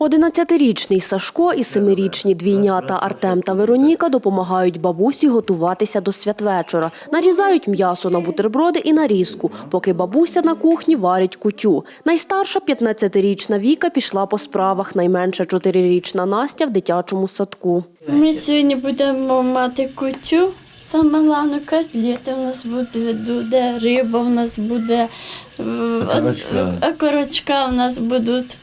Одинадцятирічний Сашко і семирічні двійнята Артем та Вероніка допомагають бабусі готуватися до святвечора. Нарізають м'ясо на бутерброди і нарізку, поки бабуся на кухні варить кутю. Найстарша 15-річна Віка пішла по справах, найменша 4-річна Настя в дитячому садку. Ми сьогодні будемо мати кутю. Саме головне котлети у нас буде, буде риба у нас буде, е, Окорочка. у нас будуть.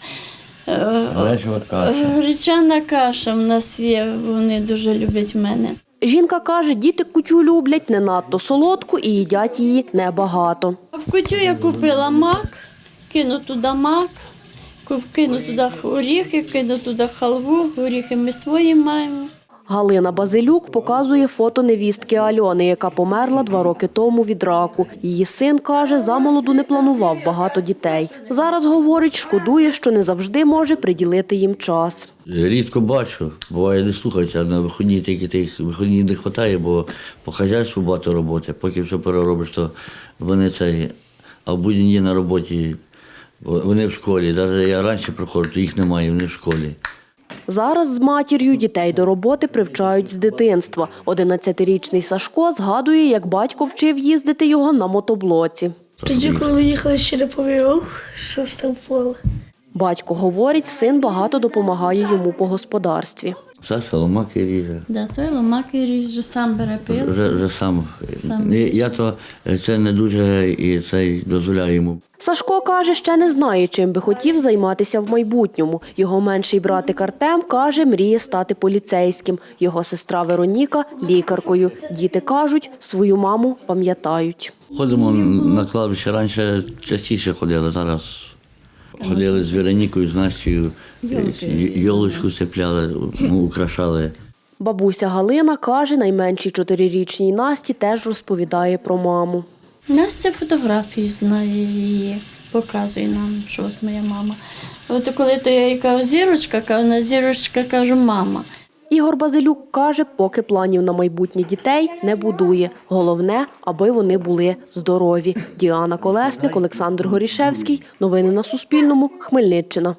Е, каша. Гречана каша в нас є, вони дуже люблять мене. Жінка каже, діти кутю люблять не надто солодку і їдять її небагато. В кутю я купила мак, кину туди мак, кину туди оріхи, кину туди халву, горіхи ми свої маємо. Галина Базилюк показує фото невістки Альони, яка померла два роки тому від раку. Її син каже, замолоду не планував багато дітей. Зараз говорить, шкодує, що не завжди може приділити їм час. Рідко бачу, буває не слухаються, а на вихідні тільки тих вихідні не вистачає, бо по хазяйству багато роботи. Поки все переробиш, то вони цей, а в будні дні на роботі, вони в школі. Навіть я раніше приходжу, то їх немає, вони в школі. Зараз з матір'ю дітей до роботи привчають з дитинства. 11-річний Сашко згадує, як батько вчив їздити його на мотоблоці. Тоді, коли ми їхали ще не повірок, що став поле. Батько говорить, син багато допомагає йому по господарстві. Саша ломаки ріже. Да, той ломаки ріже, сам бере пиво. Вже, вже сам. Сам. Я- Я то це не дуже і це дозволяю йому. Сашко каже, ще не знає, чим би хотів займатися в майбутньому. Його менший братик Артем каже, мріє стати поліцейським. Його сестра Вероніка лікаркою. Діти кажуть, свою маму пам'ятають. Ходимо на кладбище. Раніше частіше ходили, зараз ходили з Веронікою, з Настю, йолочку цепляли, ну, украшали. Бабуся Галина каже, найменшій чотирирічній Насті теж розповідає про маму. Настя фотографію знає її, показує нам, що от моя мама. От коли то я їй кажу, зірочка, кажу, на зірочка кажу, мама. Ігор Базилюк каже, поки планів на майбутнє дітей не будує. Головне, аби вони були здорові. Діана Колесник, Олександр Горішевський. Новини на Суспільному. Хмельниччина.